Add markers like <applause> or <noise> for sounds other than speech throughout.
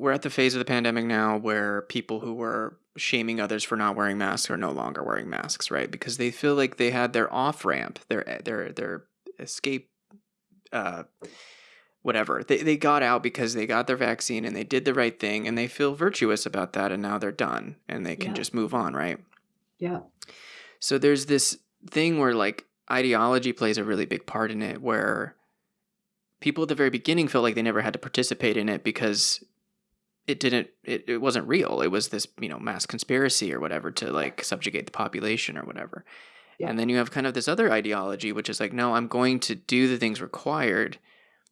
we're at the phase of the pandemic now where people who were shaming others for not wearing masks are no longer wearing masks, right? Because they feel like they had their off ramp, their their their escape uh whatever. They they got out because they got their vaccine and they did the right thing and they feel virtuous about that and now they're done and they can Yeah. just move on, right? Yeah. So there's this thing where like ideology plays a really big part in it where people at the very beginning felt like they never had to participate in it because it didn't it, it wasn't real. It was this, you know, mass conspiracy or whatever to like subjugate the population or whatever. Yeah. And then you have kind of this other ideology which is like, no, I'm going to do the things required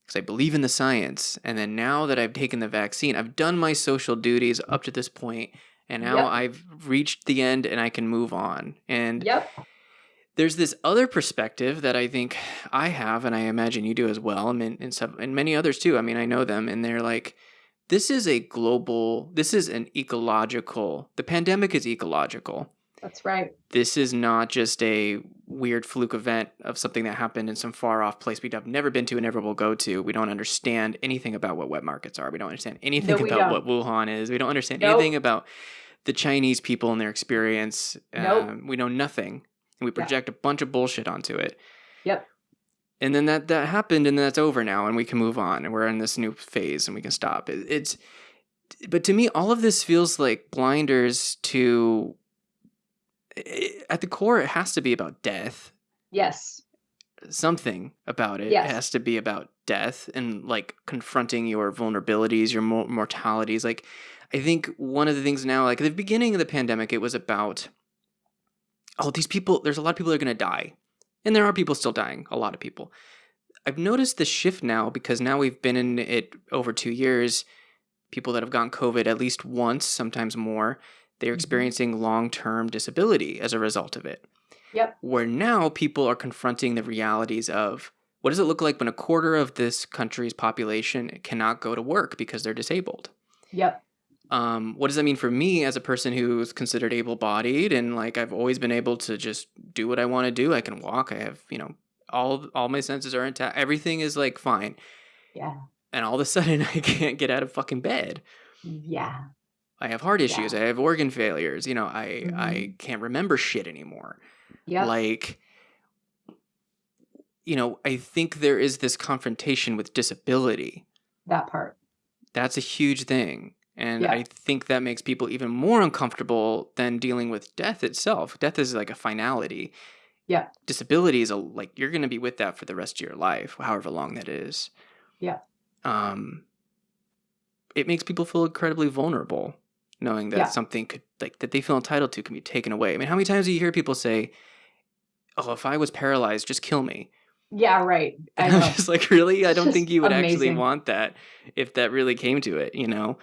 because I believe in the science. And then now that I've taken the vaccine, I've done my social duties up to this point, and now Yep. I've reached the end and I can move on. And Yep. there's this other perspective that I think I have, and I imagine you do as well, and, some, and many others too. I mean, I know them, and they're like, this is a global, this is an ecological, the pandemic is ecological. That's right. This is not just a weird fluke event of something that happened in some far off place we've never been to and never will go to. We don't understand anything about what wet markets are. We don't understand anything No, about don't. what Wuhan is. We don't understand Nope. anything about the Chinese people and their experience. Nope. Um, we know nothing. And we Yeah. project a bunch of bullshit onto it. Yep. And then that that happened, and that's over now, and we can move on, and we're in this new phase, and we can stop. It, it's, but to me, all of this feels like blinders to. i- At the core, it has to be about death. Yes. Something about it Yes. has to be about death and like confronting your vulnerabilities, your mo- mortalities. Like, I think one of the things now, like at the beginning of the pandemic, it was about, oh, these people. There's a lot of people that are going to die, and there are people still dying. A lot of people. I've noticed the shift now because now we've been in it over two years. People that have gotten COVID at least once, sometimes more, they're Mhm. experiencing long term disability as a result of it. Yep. Where now people are confronting the realities of what does it look like when a quarter of this country's population cannot go to work because they're disabled? Yep. Um, what does that mean for me as a person who's considered able-bodied and like I've always been able to just do what I want to do. I can walk. I have you know all all my senses are intact. Everything is like fine, Yeah. and all of a sudden <laughs> I can't get out of fucking bed. Yeah. I have heart issues. I have organ failures. You know, I Mm-hmm. I can't remember shit anymore. Yeah. Like, you know, I think there is this confrontation with disability that part. that's a huge thing and Yeah. i think that makes people even more uncomfortable than dealing with death itself death is like a finality Yeah. disability is a like you're going to be with that for the rest of your life however long that is Yeah. um it makes people feel incredibly vulnerable knowing that Yeah. something could like that they feel entitled to can be taken away i mean how many times do you hear people say oh if i was paralyzed just kill me Yeah. Right. I <laughs> I'm just like, really? I don't <laughs> think you would actually want that if that really came to it, you know?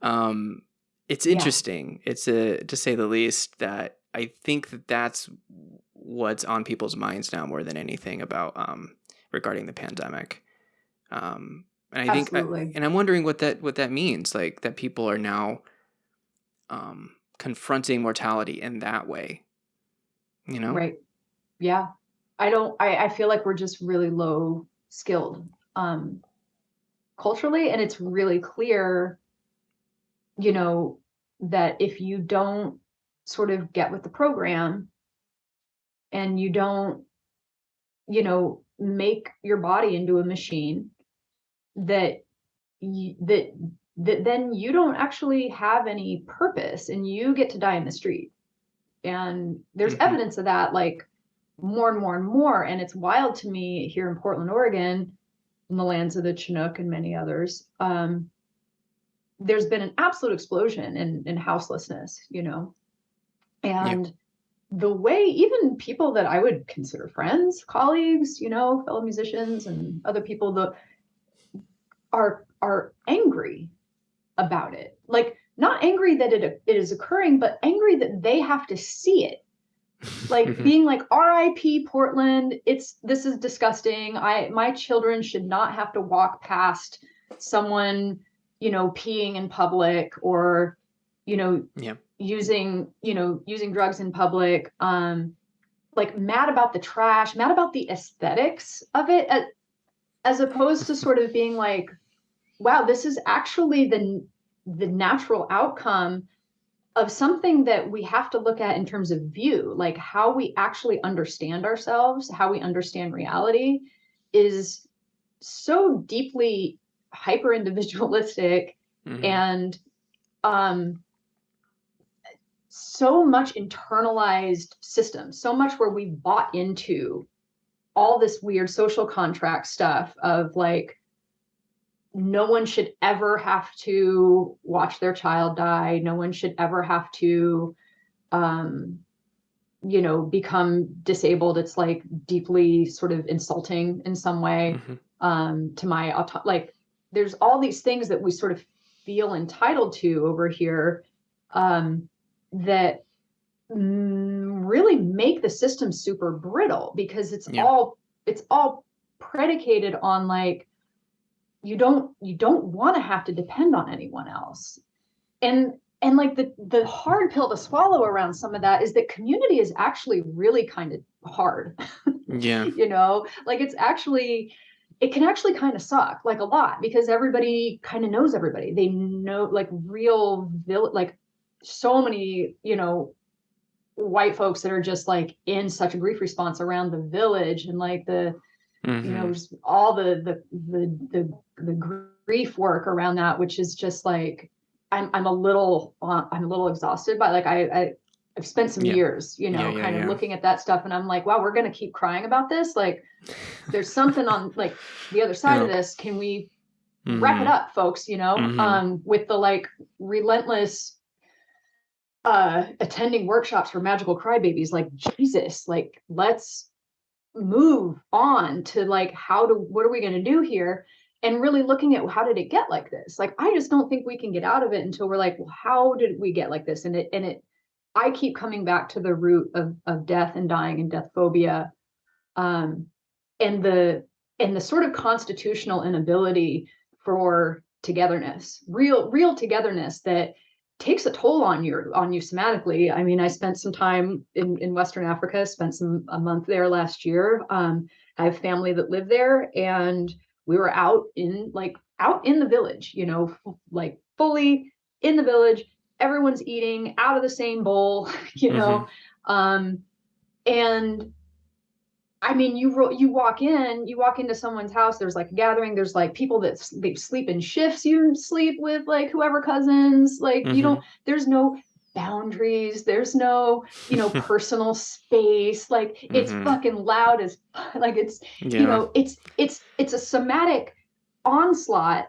Um, it's Yeah. interesting. It's a, to say the least, that I think that that's what's on people's minds now more than anything about um, regarding the pandemic. Um, and I think, I, Absolutely. and I'm wondering what that what that means, like that people are now um, confronting mortality in that way. You know, Right. Yeah. I don't I, I feel like we're just really low skilled um culturally and it's really clear you know that if you don't sort of get with the program and you don't you know make your body into a machine that you, that that then you don't actually have any purpose and you get to die in the street and there's Mhm. evidence of that like more and more and more and it's wild to me here in portland oregon in the lands of the chinook and many others um, there's been an absolute explosion in, in houselessness you know? And the way even people that i would consider friends colleagues you know fellow musicians and other people the are are angry about it. Like not angry that it, it is occurring but angry that they have to see it. Like <laughs> being like RIP Portland it's this is disgusting. I my children should not have to walk past someone you know peeing in public or you know Yeah. using you know using drugs in public um like mad about the trash mad about the aesthetics of it as, as opposed to sort of being like wow this is actually the the natural outcome of something that we have to look at in terms of view, like how we actually understand ourselves, how we understand reality is so deeply hyper individualistic mm-hmm. and um so much internalized system so much where we bought into all this weird social contract stuff of like no one should ever have to watch their child die no one should ever have to um you know become disabled it's like deeply sort of insulting in some way mm-hmm. um to my auto- like there's all these things that we sort of feel entitled to over here um that really make the system super brittle because it's yeah. all it's all predicated on like you don't you don't want to have to depend on anyone else. And and like the the hard pill to swallow around some of that is that community is actually really kind of hard. <laughs> Yeah. You know like it's actually it can actually kind of suck like a lot because everybody kind of knows everybody they know like real vill- like so many you know white folks that are just like in such a grief response around the village and like the mm-hmm. you know mm-hmm. all the, the the the the grief work around that which is just like i'm i'm a little uh, i'm a little exhausted by like i i I've spent some yeah. years, you know, yeah, yeah, kind of looking at that stuff, and I'm like, wow, we're gonna keep crying about this. Like, there's something on <laughs> like the other side of this. Can we mm-hmm. wrap it mm-hmm. up, folks? You know, mm-hmm. um, with the like relentless uh attending workshops for magical crybabies like jesus like let's move on to like how do, what are we going to do here and really looking at how did it get like this like i just don't think we can get out of it until we're like well how did we get like this and it and it i keep coming back to the root of of death and dying and death phobia um and the and the sort of constitutional inability for togetherness real real togetherness that takes a toll on you on you somatically. I mean, I spent some time in, in Western Africa, spent some a month there last year. Um, I have family that live there, and we were out in like out in the village, you know, like fully in the village. Everyone's eating out of the same bowl, <laughs> you know, mm-hmm. um, and I mean, you you walk in, you walk into someone's house. There's like a gathering. There's like people that they sleep in shifts. You sleep with like whoever cousins. Like mm-hmm. you don't. There's no boundaries. There's no you know <laughs> personal space. Like it's mm-hmm. fucking loud as <laughs> like it's yeah. you know it's it's it's a somatic onslaught.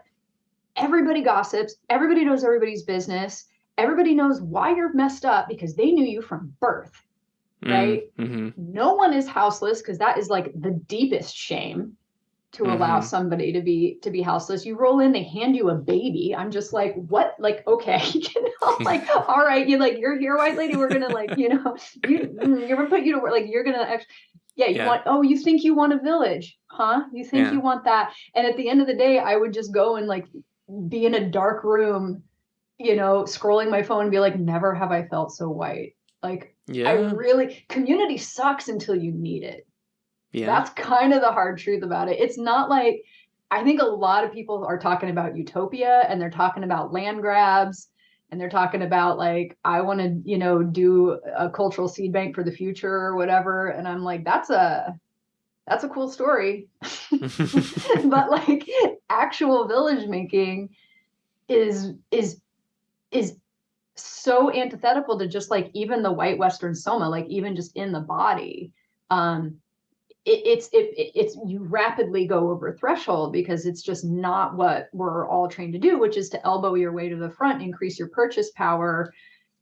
Everybody gossips. Everybody knows everybody's business. Everybody knows why you're messed up because they knew you from birth right? Mm-hmm. No one is houseless because that is like the deepest shame to mm-hmm. allow somebody to be to be houseless. You roll in, they hand you a baby. I'm just like, what? Like, okay, <laughs> you know, <laughs> like, all right, you like, you're here, white lady. We're gonna like, you know, <laughs> you mm, you're gonna put you to work. Like, you're gonna actually. Yeah, you yeah. want. Oh, you think you want a village, huh? You think yeah. you want that? And at the end of the day, I would just go and like be in a dark room, you know, scrolling my phone and be like, never have I felt so white. Like, yeah. I really community sucks until you need it. Yeah. That's kind of the hard truth about it. It's not like I think a lot of people are talking about utopia and they're talking about land grabs and they're talking about like I want to, you know, do a cultural seed bank for the future or whatever and I'm like that's a that's a cool story. <laughs> <laughs> but like actual village making is is is so antithetical to just like even the white western soma like even just in the body um it, it's it, it's you rapidly go over threshold because it's just not what we're all trained to do which is to elbow your way to the front increase your purchase power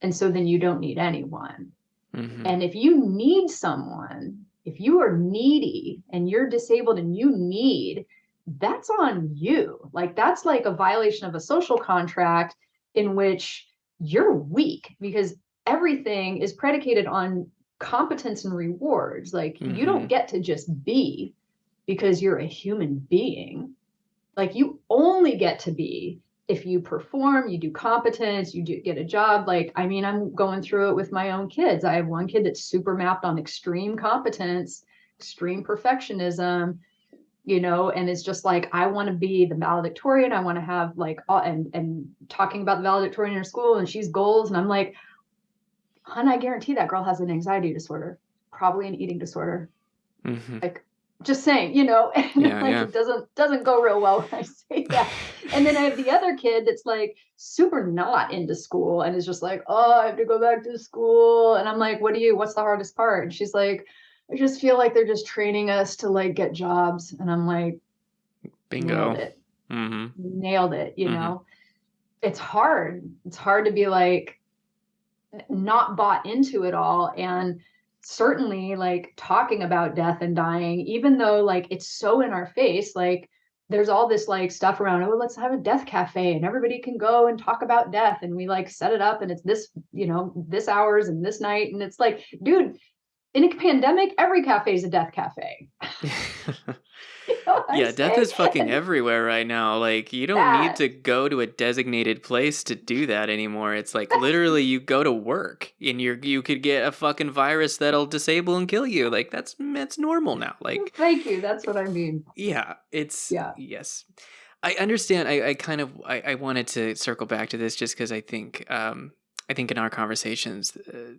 and so then you don't need anyone mm-hmm. and if you need someone if you are needy and you're disabled and you need that's on you like that's like a violation of a social contract in which you're weak because everything is predicated on competence and rewards. Like mm-hmm. you don't mm-hmm. get to just be because you're a human being. Like you only get to be if you perform, you do competence, you do get a job. Like, I mean, I'm going through it with my own kids. I have one kid that's super mapped on extreme competence, extreme perfectionism, you know, and it's just like I want to be the valedictorian. I want to have like all, and and talking about the valedictorian in her school, and she's goals, and I'm like, hun, I guarantee that girl has an anxiety disorder, probably an eating disorder. hmm Like just saying, you know, <laughs> and Yeah, like yeah. it doesn't doesn't go real well when I say <laughs> that. And then I have the other kid that's like super not into school and is just like, oh, I have to go back to school. And I'm like, what do you, what's the hardest part? And she's like, I just feel like they're just training us to like get jobs. And I'm like, Bingo. nailed it, hmm nailed it, you Mhm. know. It's hard. It's hard to be like not bought into it all. And certainly like talking about death and dying, even though like it's so in our face, like there's all this like stuff around, oh, let's have a death cafe and everybody can go and talk about death. And we like set it up and it's this, you know, this hours and this night. And it's like, dude, in a pandemic, every cafe is a death cafe. <laughs> <laughs> You know what I'm yeah, death saying? is fucking everywhere right now. Like you don't need to go to a designated place to do that anymore. It's like literally you go to work and you're you could get a fucking virus that'll disable and kill you. Like that's that's normal now. <laughs> Like thank you. That's what I mean. yeah, it's Yeah. yes. I understand. I, I kind of I, I wanted to circle back to this just because I think um I think in our conversations uh,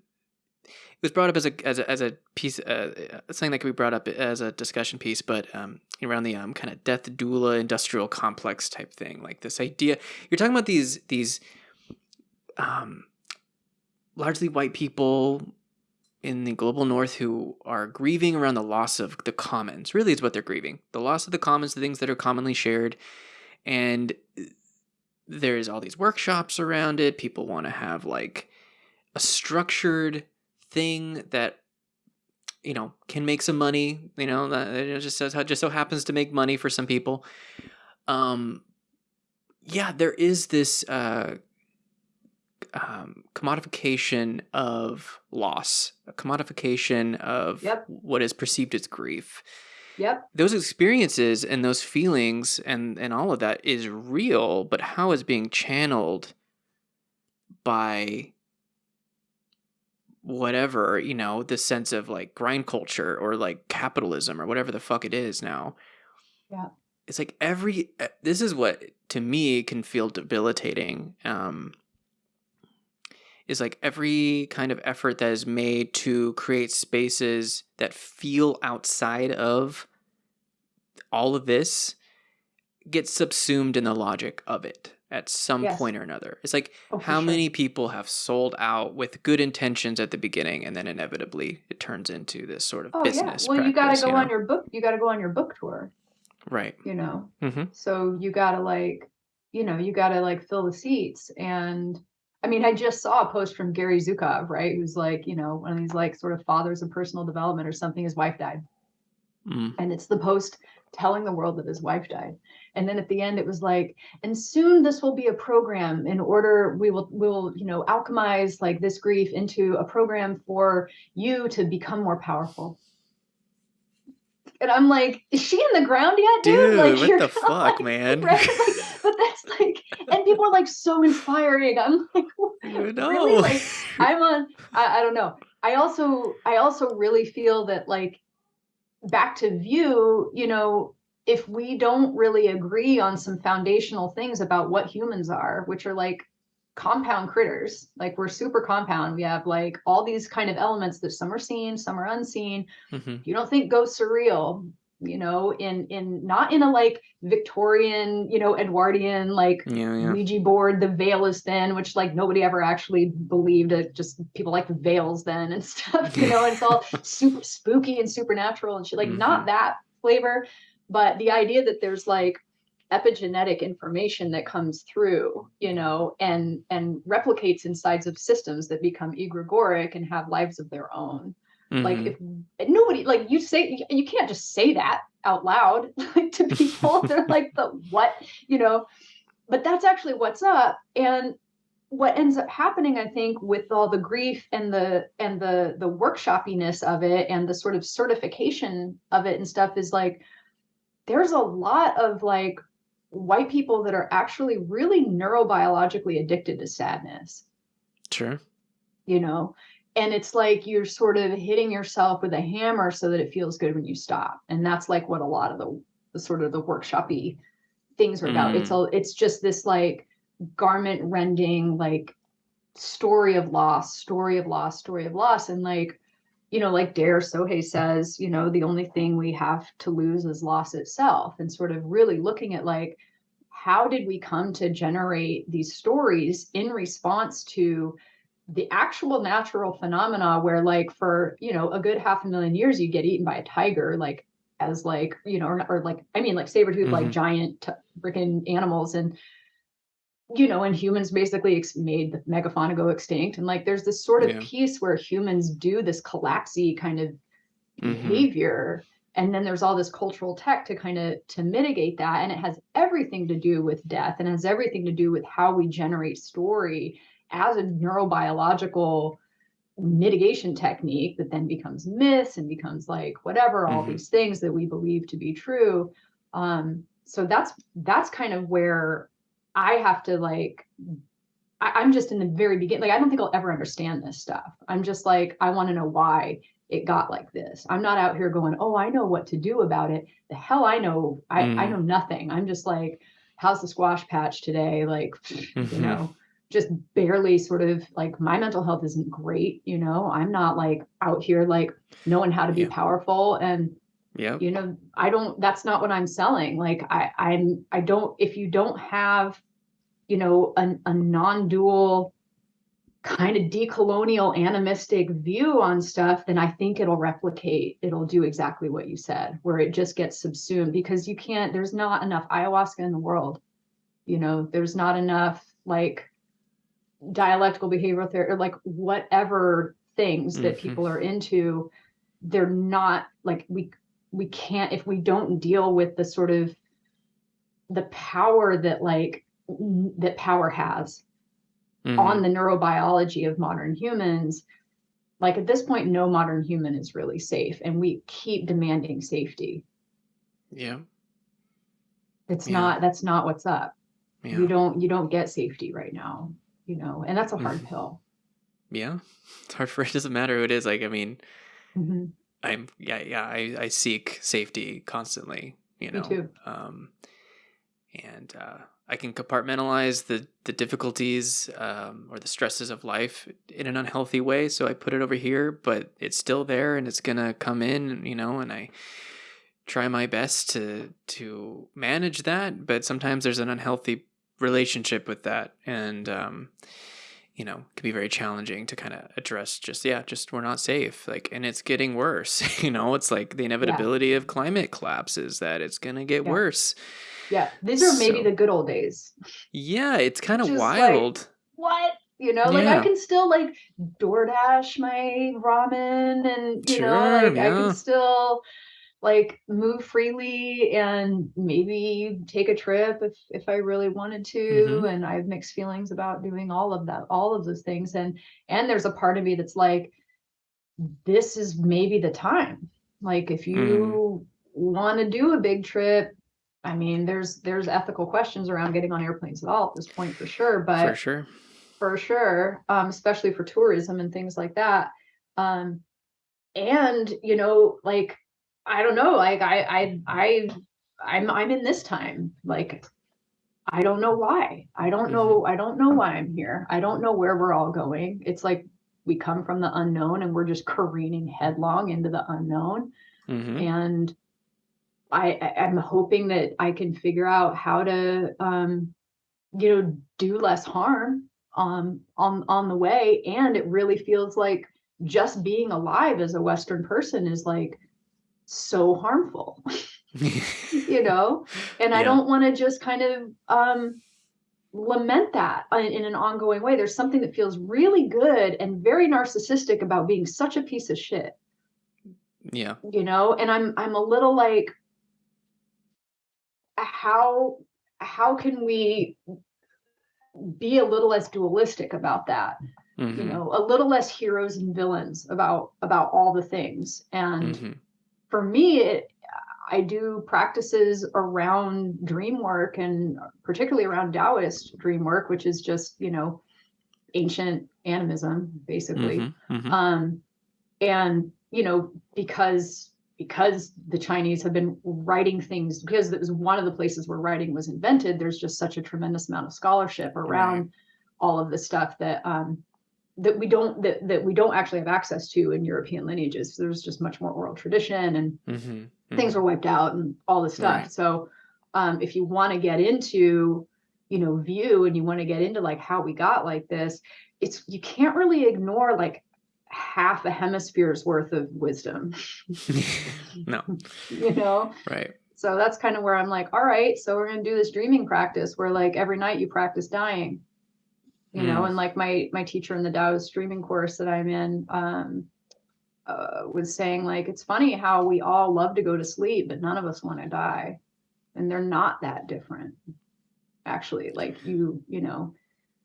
was brought up as a as a, as a piece uh, something that could be brought up as a discussion piece, but um around the um kind of death doula industrial complex type thing, like this idea you're talking about these these um largely white people in the global north who are grieving around the loss of the commons. Really, is what they're grieving. The loss of the commons, the things that are commonly shared. And there's all these workshops around it. People want to have like a structured thing that you know can make some money. You know, that just says just so happens to make money for some people. Um, yeah, there is this uh, um, commodification of loss, a commodification of Yep. what is perceived as grief. Yep. Those experiences and those feelings and, and all of that is real, but how is being channeled by whatever, you know, the sense of like grind culture or like capitalism or whatever the fuck it is now. Yeah. It's like every, uh, this is what to me can feel debilitating. Um, is like every kind of effort that is made to create spaces that feel outside of all of this gets subsumed in the logic of it at some Yes. point or another. It's like Oh, how sure. many people have sold out with good intentions at the beginning and then inevitably it turns into this sort of Oh yeah. business Well, you got to go you on your book. You got to go on your book tour. right. You know. hmm So you got to like, you know, you got to like fill the seats. And I mean, I just saw a post from Gary Zukav, right? Who's like, you know, one of these like sort of fathers of personal development or something. His wife died. Mm. and it's the post telling the world that his wife died. And then at the end it was like and soon this will be a program in order we will we will you know alchemize like this grief into a program for you to become more powerful. And i'm like is she in the ground yet dude, Dude, like what the <laughs> fuck, like- man? <laughs> right? Like, but that's like and people are like so inspiring. I'm <laughs> like No. really? like i'm on I, I don't know. I also i also really feel that like back to view you know if we don't really agree on some foundational things about what humans are which are like compound critters like we're super compound we have like all these kind of elements that some are seen some are unseen Mhm. you don't think ghosts are real you know in in not in a like victorian you know edwardian like Yeah, yeah. Ouija board, the veil is thin, which like nobody ever actually believed it. Just people like veils then and <laughs> stuff, you know, and it's all <laughs> super spooky and supernatural and shit. Like Mhm. not that flavor, but the idea that there's like epigenetic information that comes through, you know, and and replicates insides of systems that become egregoric and have lives of their own like Mhm. if nobody like you say you- can't just say that out loud <laughs> like to people. <laughs> They're like the what? You know? But that's actually what's up. And what ends up happening i think with all the grief and the and the the workshoppiness of it and the sort of certification of it and stuff is like there's a lot of like white people that are actually really neurobiologically addicted to sadness. Sure. you know and it's like you're sort of hitting yourself with a hammer so that it feels good when you stop and that's like what a lot of the the sort of the workshoppy things are about. It's Mm. all it's just this like garment rending like story of loss, story of loss, story of loss. And like, you know, like Dare Sohei says, you know, the only thing we have to lose is loss itself. And sort of really looking at like, how did we come to generate these stories in response to the actual natural phenomena where like for you know a good half a million years you get eaten by a tiger like as like you know or, or like i mean like saber tooth like hmm giant t- freaking animals and you know and humans basically ex- made the megafauna go extinct and like there's this sort of Yeah. piece where humans do this collapsy kind of hmm behavior and then there's all this cultural tech to kind of to mitigate that and it has everything to do with death and has everything to do with how we generate story as a neurobiological mitigation technique that then becomes myths and becomes like whatever all hmm these things that we believe to be true. Um so that's that's kind of where i have to like I, i'm just in the very beginning like i don't think i'll ever understand this stuff. I'm just like i want to know why it got like this. I'm not out here going oh i know what to do about it. The hell i know i i Mm. know nothing. I'm just like how's the squash patch today? Like <laughs> you hmm know just barely sort of like my mental health isn't great you know i'm not like out here like knowing how to be Yeah. powerful and Yep. you know i don't that's not what i'm selling like i i'm i don't if you don't have you know a, a non-dual kind of decolonial animistic view on stuff then i think it'll replicate it'll do exactly what you said where it just gets subsumed because you can't there's not enough ayahuasca in the world you know there's not enough like dialectical behavioral therapy or like whatever things that hmm people are into they're not like we we can't if we don't deal with the sort of the power that like that power has hmm on the neurobiology of modern humans like at this point no modern human is really safe and we keep demanding safety. Yeah. it's Yeah. not that's not what's up. You don't you don't get safety right now you know and that's a hard hmm pill Yeah. It's hard for <laughs> it doesn't matter who it is. Like I mean, Mhm. I'm yeah yeah I I seek safety constantly. You me know. too Um. And uh, I can compartmentalize the the difficulties um, or the stresses of life in an unhealthy way. So I put it over here, but it's still there, and it's gonna come in. You know, and I try my best to to manage that but sometimes there's an unhealthy relationship with that. And um you know it can be very challenging to kind of address just yeah just we're not safe. Like and it's getting worse <laughs> you know? It's like the yeah. inevitability of climate collapses that it's going to get yeah. worse. Yeah. These are maybe so the good old days. Yeah it's kind of is like wild. what? You know? Like i can still like DoorDash my ramen and you know sure like i can still like move freely and maybe take a trip if if I really wanted to. Mm-hmm. And I have mixed feelings about doing all of that all of those things. And and there's a part of me that's like this is maybe the time. Like if mm, you want to do a big trip I mean there's there's ethical questions around getting on airplanes at all at this point for sure. But for sure. for sure um especially for tourism and things like that um and you know like i don't know like i i i i'm i'm in this time like i don't know why. I don't mm-hmm. know i don't know why i'm here. I don't know where we're all going. It's like we come from the unknown and we're just careening headlong into the unknown. Mm-hmm. And i I- i'm hoping that i can figure out how to um you know do less harm um on on the way. And it really feels like just being alive as a western person is like so harmful <laughs> you know? And i don't want to just kind of um lament that in, in an ongoing way. There's something that feels really good and very narcissistic about being such a piece of shit. Yeah. You know? And i'm i'm a little like how how can we be a little less dualistic about that? You mm-hmm. know? A little less heroes and villains about about all the things. And mm-hmm for me it i do practices around dream work and particularly around taoist dream work which is just you know ancient animism basically mm-hmm mm-hmm um and you know because because the Chinese have been writing things because it was one of the places where writing was invented. There's just such a tremendous amount of scholarship around right. all of the stuff that um, that we don't that, that we don't actually have access to in European lineages. There's just much more oral tradition and mm-hmm. Mm-hmm. things were wiped out and all this stuff. Right. So um, if you want to get into you know view and you want to get into like how we got like this, it's you can't really ignore like half a hemisphere's worth of wisdom. <laughs> no. <laughs> you know? Right. So that's kind of where I'm like, all right, so we're gonna do this dreaming practice where like every night you practice dying. You mm. know, and like my my teacher in the Taoist streaming course that I'm in, um, uh, was saying like it's funny how we all love to go to sleep, but none of us want to die, and they're not that different. Actually, like you, you know,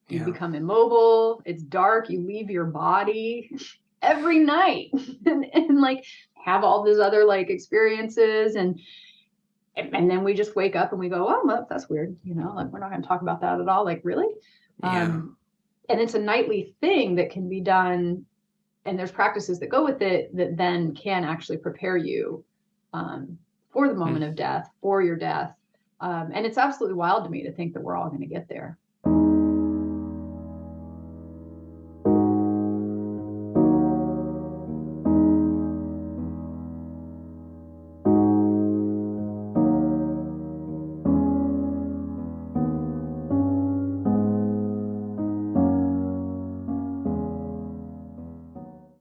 you yeah. become immobile it's dark you leave your body <laughs> every night <laughs> and, and like have all these other like experiences and and then we just wake up and we go oh well, that's weird you know like we're not going to talk about that at all like really yeah. um and it's a nightly thing that can be done and there's practices that go with it that then can actually prepare you um, for the moment mm. of death for your death um, and it's absolutely wild to me to think that we're all going to get there